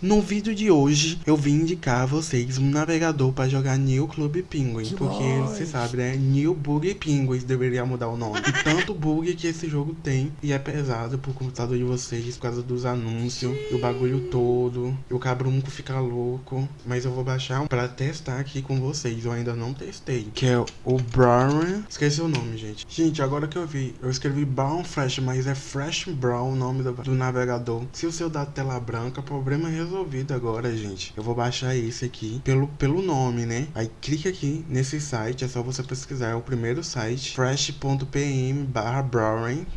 No vídeo de hoje, eu vim indicar a vocês um navegador para jogar New Club Penguin, Que porque bom. você sabe, né? New Bug Penguins deveria mudar o nome. E tanto bug que esse jogo tem, e é pesado pro computador de vocês por causa dos anúncios, do bagulho todo. E o cabrunco fica louco, mas eu vou baixar um pra testar aqui com vocês, eu ainda não testei. Que é o Brown, esqueci o nome, gente. Gente, agora que eu vi, eu escrevi Brown Fresh, mas é Fresh Brown o nome do, do navegador. Se o seu dá tela branca, problema é resolvido agora, gente. Eu vou baixar esse aqui pelo, pelo nome, né? Aí clica aqui nesse site, é só você pesquisar. É o primeiro site, fresh.pm barra.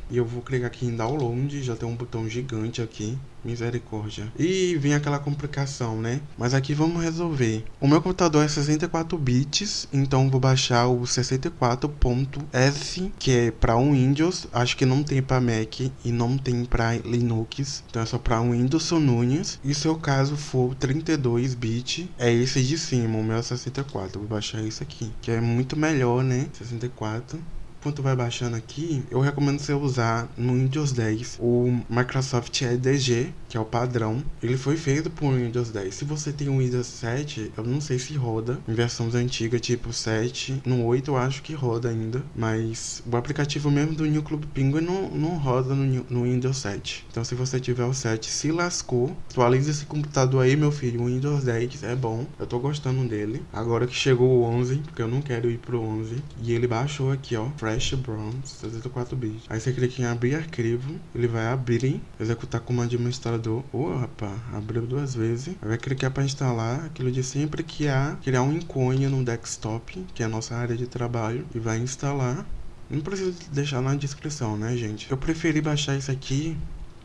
E eu vou clicar aqui em download, já tem um botão gigante aqui. Misericórdia. E vem aquela complicação, né? Mas aqui vamos resolver. O meu computador é 64 bits, então vou baixar o 64.s, que é para Windows. Acho que não tem para Mac e não tem para Linux. Então é só para Windows Nunes. E se o caso for 32 bits, é esse de cima, o meu é 64. Vou baixar esse aqui, que é muito melhor, né? 64 enquanto vai baixando aqui, eu recomendo você usar no Windows 10 o Microsoft EDG, que é o padrão. Ele foi feito por Windows 10. Se você tem um Windows 7, eu não sei se roda em versões antigas, tipo 7. No 8 eu acho que roda ainda, mas o aplicativo mesmo do New Club Penguin não, não roda no, no Windows 7. Então se você tiver o 7, se lascou. Atualize esse computador aí, meu filho. O Windows 10 é bom. Eu tô gostando dele. Agora que chegou o 11, porque eu não quero ir pro 11. E ele baixou aqui, ó. Fresh Bronze 64 bits. Aí você clica em abrir arquivo, ele vai abrir, executar como administrador. Ô, rapaz, abriu duas vezes. Aí vai clicar para instalar aquilo de sempre que há, criar um ícone no desktop, que é a nossa área de trabalho, e vai instalar. Não precisa deixar na descrição, né, gente? Eu preferi baixar isso aqui,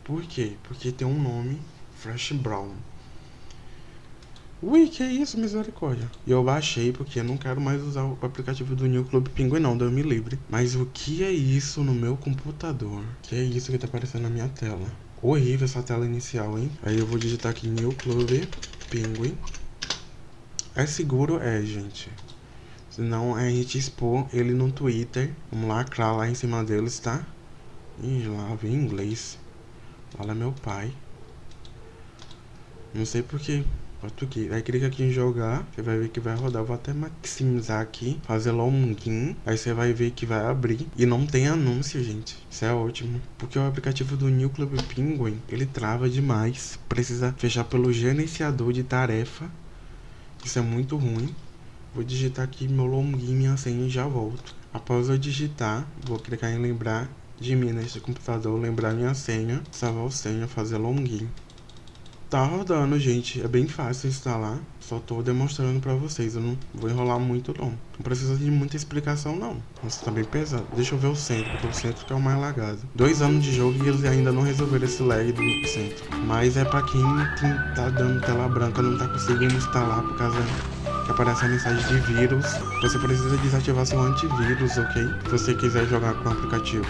por quê? Porque tem um nome, Fresh Brown. Ui, que isso, misericórdia. E eu baixei porque eu não quero mais usar o aplicativo do New Club Penguin não, Deus me livre. Mas o que é isso no meu computador? Que é isso que tá aparecendo na minha tela? Horrível essa tela inicial, hein? Aí eu vou digitar aqui New Club Penguin. É seguro? É, gente. Senão é a gente expor ele no Twitter. Vamos lacrar lá em cima deles, tá? Ih, lá vem inglês. Fala meu pai. Não sei porque português. Aí clica aqui em jogar, você vai ver que vai rodar. Eu vou até maximizar aqui, fazer login. Aí você vai ver que vai abrir. E não tem anúncio, gente. Isso é ótimo. Porque o aplicativo do New Club Penguin, ele trava demais. Precisa fechar pelo gerenciador de tarefa. Isso é muito ruim. Vou digitar aqui meu login, minha senha e já volto. Após eu digitar, vou clicar em lembrar de mim neste computador, lembrar minha senha, salvar o senha, fazer login. Tá rodando, gente. É bem fácil instalar. Só tô demonstrando pra vocês. Eu não vou enrolar muito, não. Não precisa de muita explicação, não. Nossa, tá bem pesado. Deixa eu ver o centro, porque o centro que é o mais lagado. Dois anos de jogo e eles ainda não resolveram esse lag do centro. Mas é pra quem, tá dando tela branca, não tá conseguindo instalar por causa que aparece a mensagem de vírus. Você precisa desativar seu antivírus, ok? Se você quiser jogar com o aplicativo.